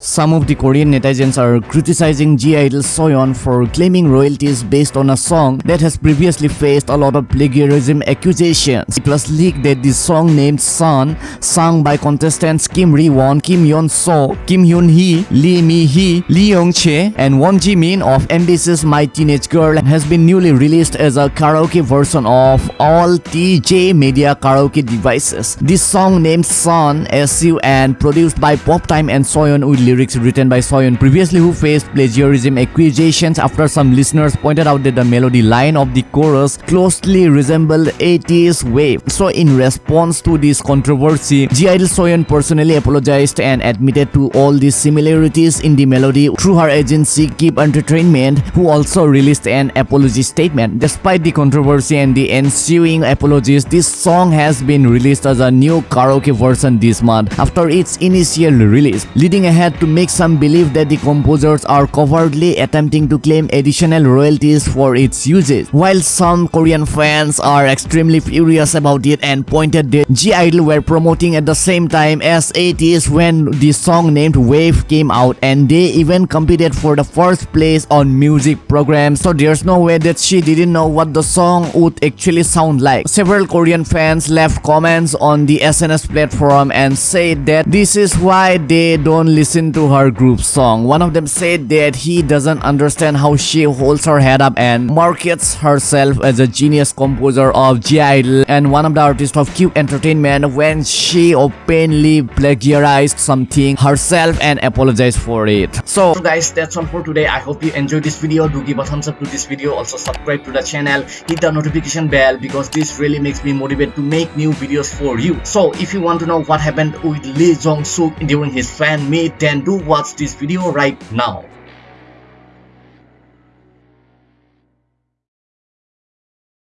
Some of the Korean netizens are criticizing (G)I-DLE Soyeon for claiming royalties based on a song that has previously faced a lot of plagiarism accusations. It was leaked that the song named Sun, sung by contestants Kim Ri-won, Kim Yeon-so, Kim Hyun-hee, Lee Mi-hee, Lee Young-chae, and Won Ji-min of MBC's My Teenage Girl has been newly released as a karaoke version of all TJ Media karaoke devices. This song named Sun, SU and produced by Pop Time and Soyeon with lyrics written by Soyeon previously who faced plagiarism accusations after some listeners pointed out that the melody line of the chorus closely resembled ATEEZ wave. So in response to this controversy, (G)I-DLE Soyeon personally apologized and admitted to all the similarities in the melody through her agency Cube Entertainment who also released an apology statement. Despite the controversy and the ensuing apologies, this song has been released as a new karaoke version this month after its initial release, leading ahead to make some believe that the composers are covertly attempting to claim additional royalties for its usage, while some Korean fans are extremely furious about it and pointed that (G)I-DLE were promoting at the same time as it is when the song named Wave came out and they even competed for the first place on music programs so there's no way that she didn't know what the song would actually sound like. Several Korean fans left comments on the SNS platform and said that this is why they don't listen to her group song. One of them said that he doesn't understand how she holds her head up and markets herself as a genius composer of (G)I-DLE and one of the artists of Cube Entertainment when she openly plagiarized something herself and apologized for it. So, guys, that's all for today. I hope you enjoyed this video. Do give a thumbs up to this video. Also subscribe to the channel. Hit the notification bell because this really makes me motivated to make new videos for you. So if you want to know what happened with Lee Jong-suk during his fan meet, then do watch this video right now.